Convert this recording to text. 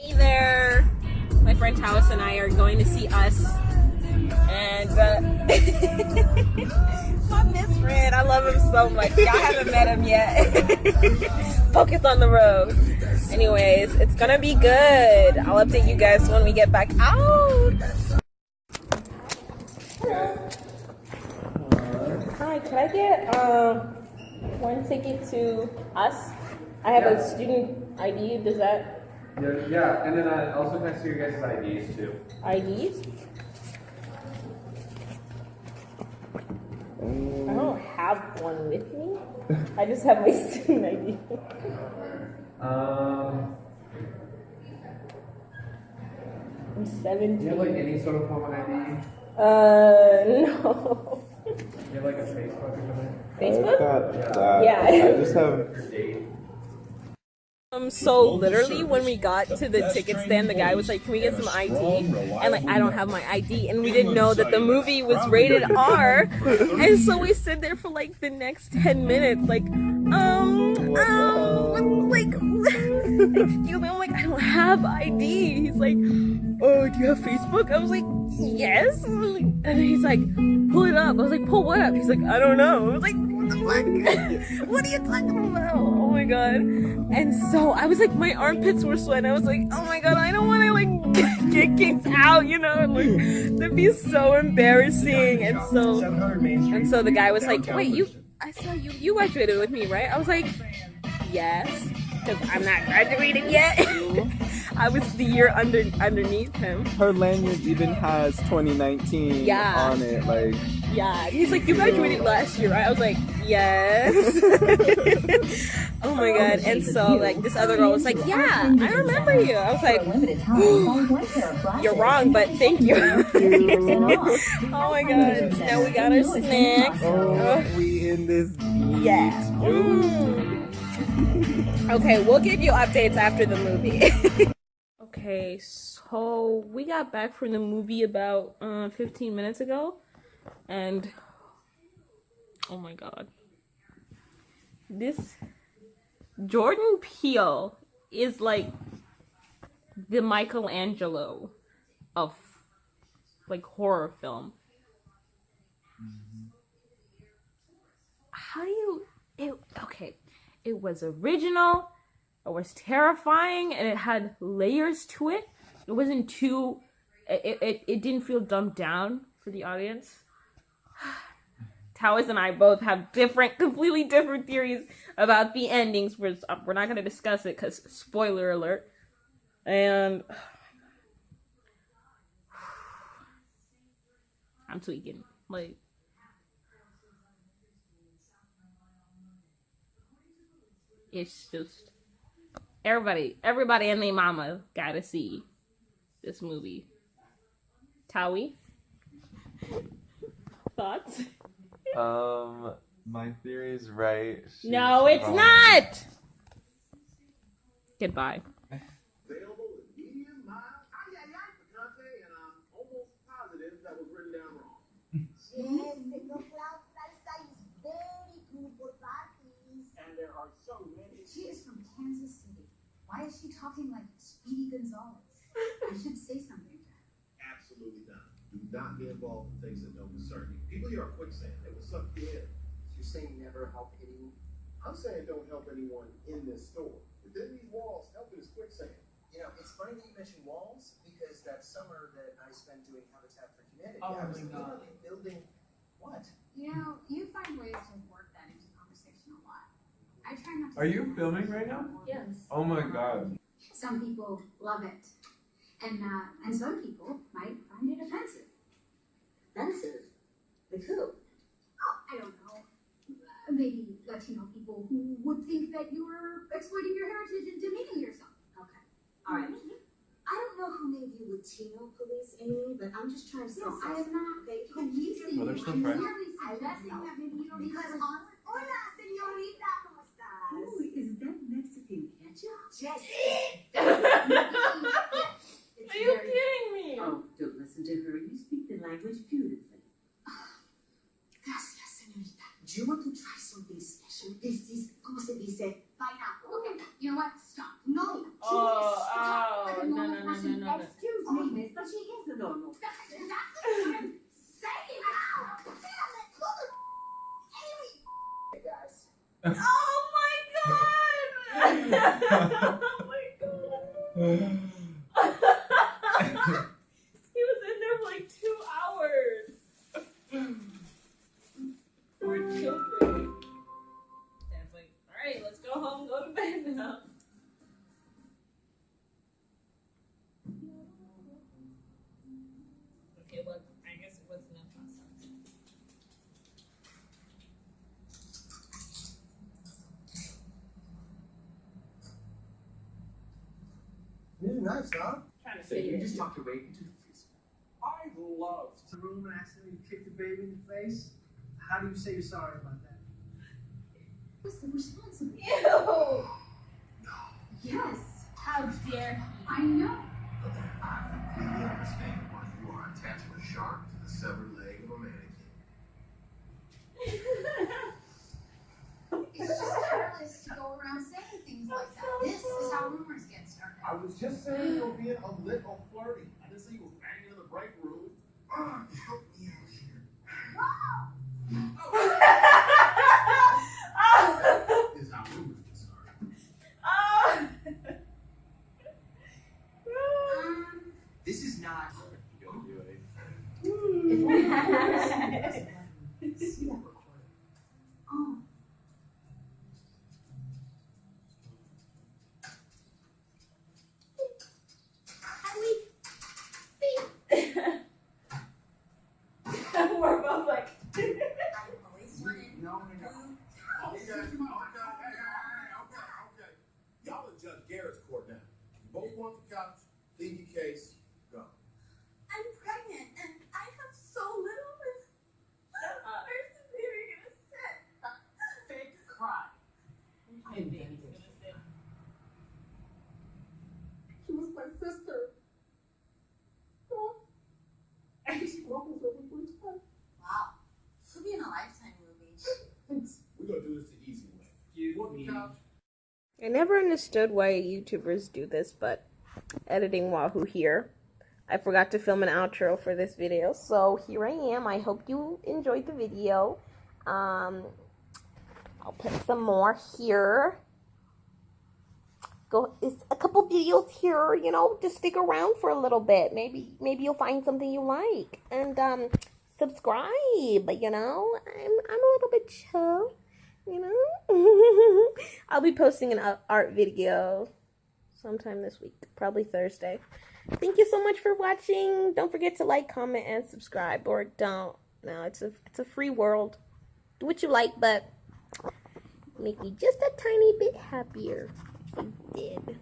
Hey there! My friend Taos and I are going to see us. And uh, my best friend, I love him so much. Y'all haven't met him yet. Focus on the road. Anyways, it's gonna be good. I'll update you guys when we get back out. Hi, can I get um one ticket to us? I have a student ID. Does that Yeah, yeah, and then uh, also can I see your guys' IDs too? IDs? I don't have one with me. I just have my student ID. Um, I'm 17. do you have like any sort of form of ID? Uh, no. Do you have like a Facebook or something? Facebook? I got that. Yeah. I just have. Um, so literally when we got to the ticket stand, the guy was like, "Can we get some ID?" And like, I don't have my ID, and we didn't know that the movie was rated R, and so we stood there for like the next ten minutes, like, um, um, like, excuse me, I'm like, I don't have ID. He's like, Oh, do you have Facebook? I was like, Yes. And he's like, Pull it up. I was like, Pull what up? He's like, I don't know. I was like, What the fuck? what are you talking about? My god. And so I was like, my armpits were sweating. I was like, oh my god, I don't want to like get kicked out, you know? And like, that'd be so embarrassing. And so, and so the guy was like, wait, you, I saw you, you graduated with me, right? I was like, yes, because I'm not graduating yet. I was the year under underneath him. Her lanyard even has 2019 Yeah. on it. Like, Yeah, he's like, you graduated last year, right? I was like, yes. oh my god! And so like this other girl was like, yeah, I remember you. I was like, you're wrong, but thank you. oh my god! Now we got our snacks. oh, we in this. Yeah. Mm. Okay, we'll give you updates after the movie. okay, so we got back from the movie about uh, 15 minutes ago, and oh my god, this Jordan Peele is like the Michelangelo of like horror film. how do you it okay it was original it was terrifying and it had layers to it it wasn't too it, it, it didn't feel dumbed down for the audience Towers and I both have different, completely different theories about the endings. We're, we're not going to discuss it because spoiler alert. And I'm tweaking. Like, it's just everybody everybody and their mama gotta see this movie. Tawi? Thoughts? Um, my theory is right. She's no it's wrong. not! Goodbye Available in medium, mild, ay, ay, ay, picante, and I'm almost positive that was written down wrong. Yes, the cloud salsa is very good for parties. And there are so many. She is from Kansas City. Why is she talking like Speedy Gonzalez? I should say something to her. Absolutely not. Do not be involved in things that don't concern you. People here are quicksand. They will suck you in. You're saying never help anyone? I'm saying don't help anyone in this store. Within these walls, helping is quicksand. You know, it's funny that you mentioned walls because that summer that I spent doing Habitat for Humanity, Oh I was God. literally building what? You know, you find ways to work that into conversation a lot. I try not to. Are you filming right now? Yes. Oh my god. Some people love it, and uh, and some people might find it offensive. Offensive? Like who? Oh, I don't know. Uh, maybe Latino people who would think that you were exploiting your heritage and demeaning yourself. Okay. All right. I don't know who made you Latino police, Amy, but I'm just trying to say No, I am something. not Okay, policing Well, you. they're still I'm friends. merely I suggesting know. that maybe you don't Because because Yes. It's are you very- kidding me Oh, don't listen to her. You speak the language beautifully. Gracias, señorita. Do you want to try something special? This is, ¿cómo se dice? Pineapple. Okay, you know what? Stop. No. Oh, stop. oh, I'm person. no, no. Excuse oh, me, miss, but she is a normal. That's exactly what I'm saying. Damn it! Look Amy. Hey guys. Oh my god! he was in there for like two hours. Poor children. Dad's like, alright, let's go home, go to bed now. This is nice, huh? Trying to So fit you just talked your baby into the freezer. I love to room and accidentally kick the baby in the face. How do you say you're sorry about that? What's the response responsible? Ew! Yes. How dare I know. I completely understand why you are attaching a shark to the severed leg of a mannequin. It's just careless to go around saying things like that. This is how rumors get started. I was just saying you were being a little flirty. I didn't say you were banging in the break room. Ah, help me out here. This is how rumors get started. Um, This is not. Don't do it. See that recording. oh. How we We're both like. I always wanted No, no, no. Okay, okay, okay, hey, hey, hey, okay, okay. Y'all in Judge Garrett's court now. You both want the couch, plead your case, go. I'm pregnant and I have so little. Where's the baby gonna sit? Fake cry. I invented this. She was my sister. Wow. Should be in a lifetime movie. We're gonna do this the easy way. You want the couch? I never understood why YouTubers do this, but editing Wahoo here. I forgot to film an outro for this video, so here I am. I hope you enjoyed the video. Um, I'll put some more here. Go, it's a couple videos here, you know, just stick around for a little bit. Maybe, maybe you'll find something you like. And, um, subscribe, you know. I'm, I'm a little bit chill you know? I'll be posting an art video sometime this week probably thursday. Thank you so much for watching. Don't forget to like comment and subscribe or don't. No it's a it's a free world. Do what you like but make me just a tiny bit happier. If you did